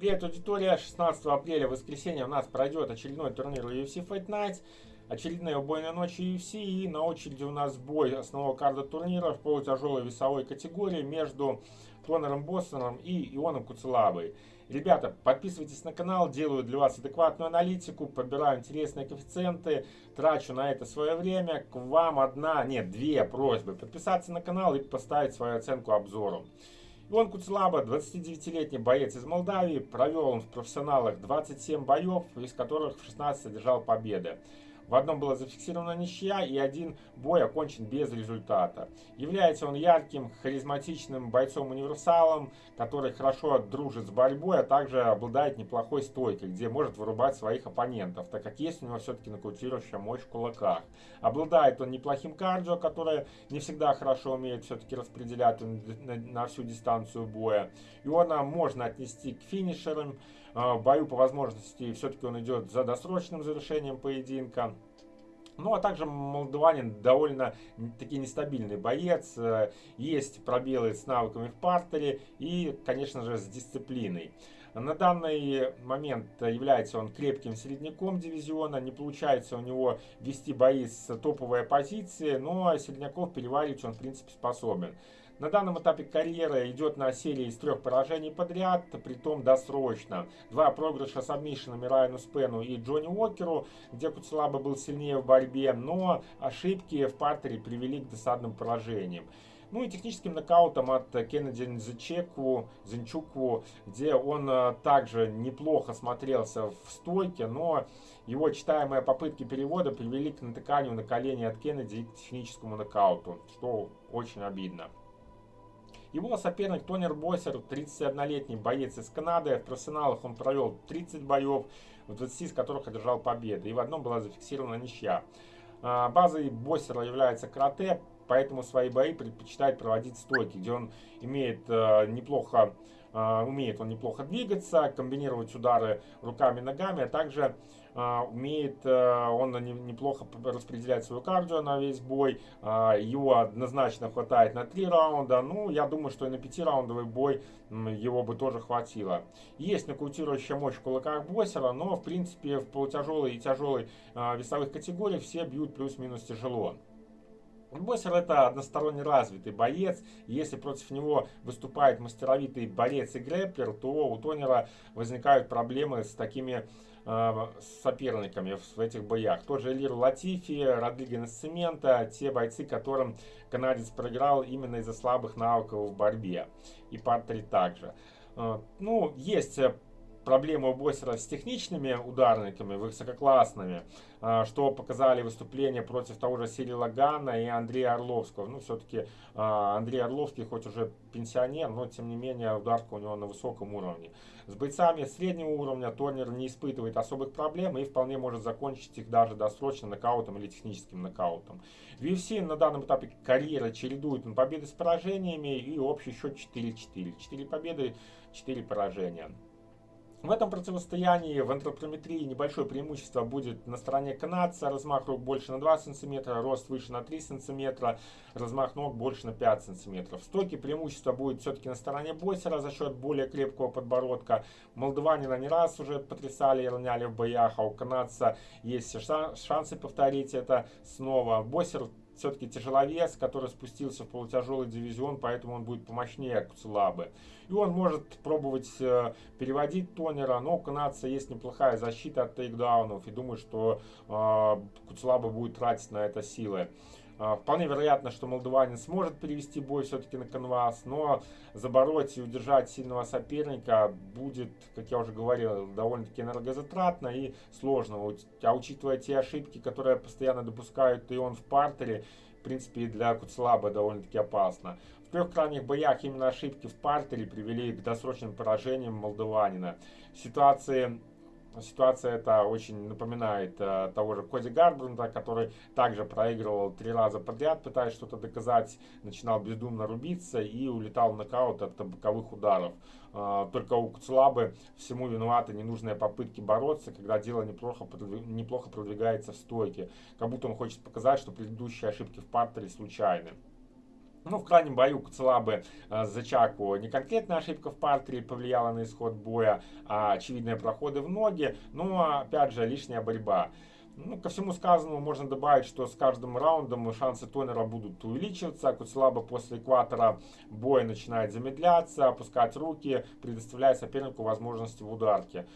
Привет, аудитория! 16 апреля, воскресенье, у нас пройдет очередной турнир UFC Fight Night. Очередная убойная ночь UFC. И на очереди у нас бой основного карда турнира в полутяжелой весовой категории между Тонером Бостоном и Ионом Куцелабой. Ребята, подписывайтесь на канал, делаю для вас адекватную аналитику, подбираю интересные коэффициенты, трачу на это свое время. К вам одна, нет, две просьбы. Подписаться на канал и поставить свою оценку обзору. Иван Куцлаба, 29-летний боец из Молдавии, провел он в профессионалах 27 боев, из которых в 16 содержал победы. В одном была зафиксирована ничья и один бой окончен без результата. Является он ярким, харизматичным бойцом-универсалом, который хорошо дружит с борьбой, а также обладает неплохой стойкой, где может вырубать своих оппонентов, так как есть у него все-таки нокаутирующая мощь в кулаках. Обладает он неплохим кардио, которое не всегда хорошо умеет все-таки распределять на, всю дистанцию боя. И он можно отнести к финишерам, а, в бою по возможности все-таки он идет за досрочным завершением поединка. Ну, а также молдаванин довольно таки нестабильный боец. Э, есть пробелы с навыками в партере и, конечно же, с дисциплиной. На данный момент является он крепким середняком дивизиона. Не получается у него вести бои с топовой оппозиции, но середняков переваривать он, в принципе, способен. На данном этапе карьеры идет на серии из трех поражений подряд, притом досрочно. Два проигрыша с обмишинами Райану Спену и Джонни Уокеру, где Куцелаба был сильнее в борьбе, но ошибки в партере привели к досадным поражениям. Ну и техническим нокаутом от Кеннеди Нзечеку, Зинчуку, где он э, также неплохо смотрелся в стойке, но его читаемые попытки перевода привели к натыканию на колени от Кеннеди и к техническому нокауту, что очень обидно. Его соперник Тонер Боссер, 31-летний боец из Канады. В профессионалах он провел 30 боев, в 20 из которых одержал победы. И в одном была зафиксирована ничья. А, базой Боссера является карате, поэтому свои бои предпочитает проводить стойки, где он имеет э, неплохо а, умеет он неплохо двигаться, комбинировать удары руками, ногами, а также умеет э, он неплохо распределять свою кардио на весь бой. А, его однозначно хватает на 3 раунда. Ну, я думаю, что и на 5-раундовый бой его бы тоже хватило. Есть нокаутирующая мощь в кулаках боссера, но, в принципе, в полутяжелой и тяжелой весовых категориях все бьют плюс-минус тяжело. Боссер это односторонне развитый боец. Если против него выступает мастеровитый борец и грэплер, то у Тонера возникают проблемы с такими э, соперниками в этих боях. Тот же Элир Латифи, Родриго Цемента, те бойцы, которым канадец проиграл именно из-за слабых навыков в борьбе. И Партри также. Э, ну, есть проблема у Боссера с техничными ударниками, высококлассными, а, что показали выступления против того же Сирила Гана и Андрея Орловского. Ну, все-таки а, Андрей Орловский хоть уже пенсионер, но тем не менее ударка у него на высоком уровне. С бойцами среднего уровня Торнер не испытывает особых проблем и вполне может закончить их даже досрочно нокаутом или техническим нокаутом. В UFC на данном этапе карьеры чередует он победы с поражениями и общий счет 4-4. 4 победы, 4 поражения. В этом противостоянии в антропометрии небольшое преимущество будет на стороне канадца. Размах рук больше на 2 см, рост выше на 3 см, размах ног больше на 5 см. В стойке преимущество будет все-таки на стороне Бойсера за счет более крепкого подбородка. Молдаванина не раз уже потрясали и роняли в боях, а у канадца есть шансы повторить это снова. Бойсер все-таки тяжеловес, который спустился в полутяжелый дивизион, поэтому он будет помощнее Куцелабы. И он может пробовать э, переводить тонера, но у канадца есть неплохая защита от тейкдаунов, и думаю, что э, Куцелаба будет тратить на это силы. А, вполне вероятно, что молдаванин сможет перевести бой все-таки на канвас, но забороть и удержать сильного соперника будет, как я уже говорил, довольно-таки энергозатратно и сложно. А учитывая те ошибки, которые постоянно допускают и он в партере, в принципе, для Куцлаба довольно-таки опасно. В трех крайних боях именно ошибки в партере привели к досрочным поражениям молдаванина. Ситуации Ситуация эта очень напоминает э, того же Коди Гарбрунда, который также проигрывал три раза подряд, пытаясь что-то доказать, начинал бездумно рубиться и улетал в нокаут от боковых ударов. Э, только у Куцлабы всему виноваты ненужные попытки бороться, когда дело неплохо, неплохо продвигается в стойке. Как будто он хочет показать, что предыдущие ошибки в партере случайны. Ну, в крайнем бою Куцелабы э, за Чаку не конкретная ошибка в партере повлияла на исход боя, а очевидные проходы в ноги. Но, опять же, лишняя борьба. Ну, ко всему сказанному можно добавить, что с каждым раундом шансы Тонера будут увеличиваться. Куцелаба после экватора боя начинает замедляться, опускать руки, предоставляя сопернику возможности в ударке.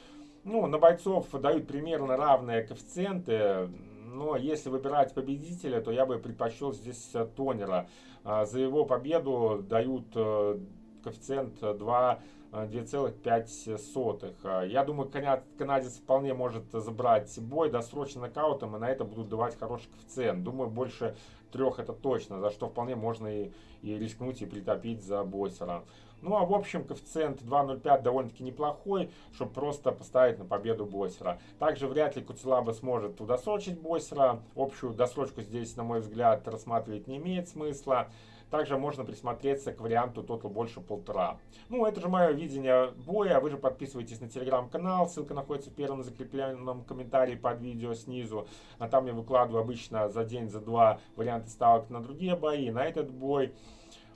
Ну, на бойцов дают примерно равные коэффициенты, но если выбирать победителя, то я бы предпочел здесь Тонера. А, за его победу дают э, коэффициент 2 2,5. А, я думаю, канадец вполне может забрать бой досрочно нокаутом, и на это будут давать хороший коэффициент. Думаю, больше трех это точно, за что вполне можно и, и рискнуть и притопить за Боссера. Ну а в общем коэффициент 2.05 довольно-таки неплохой, чтобы просто поставить на победу Боссера. Также вряд ли Куцелаба сможет удосрочить Боссера. Общую досрочку здесь, на мой взгляд, рассматривать не имеет смысла. Также можно присмотреться к варианту Total больше полтора. Ну, это же мое видение боя. Вы же подписывайтесь на телеграм-канал. Ссылка находится в первом закрепленном комментарии под видео снизу. А там я выкладываю обычно за день, за два варианты ставок на другие бои, на этот бой.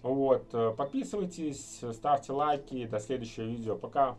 Вот, подписывайтесь, ставьте лайки. До следующего видео. Пока.